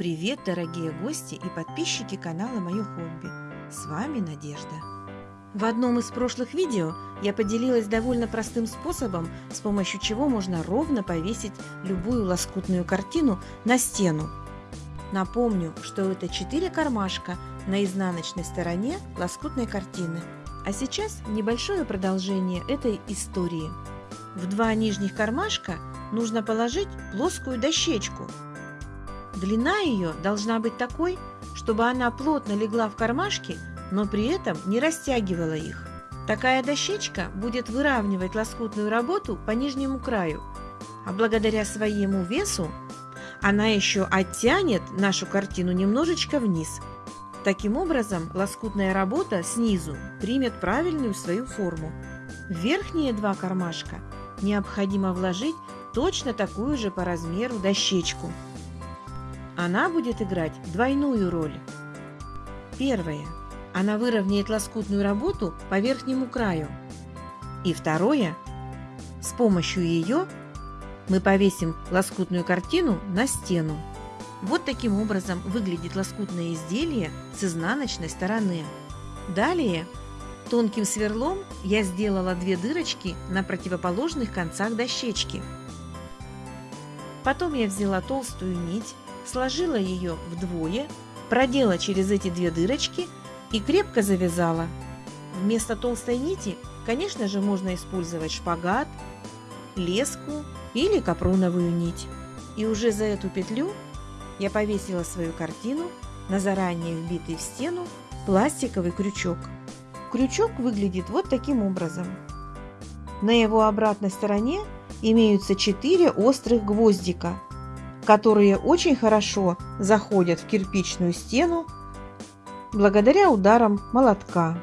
Привет, дорогие гости и подписчики канала Мое хобби. С вами Надежда. В одном из прошлых видео я поделилась довольно простым способом, с помощью чего можно ровно повесить любую лоскутную картину на стену. Напомню, что это 4 кармашка на изнаночной стороне лоскутной картины. А сейчас небольшое продолжение этой истории. В два нижних кармашка нужно положить плоскую дощечку – Длина ее должна быть такой, чтобы она плотно легла в кармашки, но при этом не растягивала их. Такая дощечка будет выравнивать лоскутную работу по нижнему краю, а благодаря своему весу она еще оттянет нашу картину немножечко вниз. Таким образом, лоскутная работа снизу примет правильную свою форму. В верхние два кармашка необходимо вложить точно такую же по размеру дощечку. Она будет играть двойную роль. Первое. Она выровняет лоскутную работу по верхнему краю. И второе. С помощью ее мы повесим лоскутную картину на стену. Вот таким образом выглядит лоскутное изделие с изнаночной стороны. Далее тонким сверлом я сделала две дырочки на противоположных концах дощечки. Потом я взяла толстую нить сложила ее вдвое, продела через эти две дырочки и крепко завязала. Вместо толстой нити, конечно же, можно использовать шпагат, леску или капроновую нить. И уже за эту петлю я повесила свою картину на заранее вбитый в стену пластиковый крючок. Крючок выглядит вот таким образом. На его обратной стороне имеются 4 острых гвоздика – которые очень хорошо заходят в кирпичную стену благодаря ударам молотка.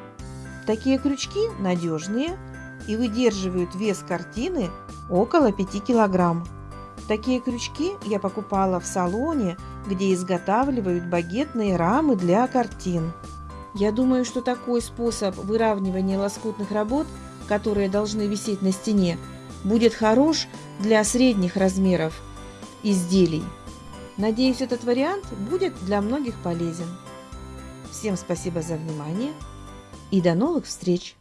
Такие крючки надежные и выдерживают вес картины около 5 килограмм. Такие крючки я покупала в салоне, где изготавливают багетные рамы для картин. Я думаю, что такой способ выравнивания лоскутных работ, которые должны висеть на стене, будет хорош для средних размеров изделий. Надеюсь, этот вариант будет для многих полезен. Всем спасибо за внимание и до новых встреч!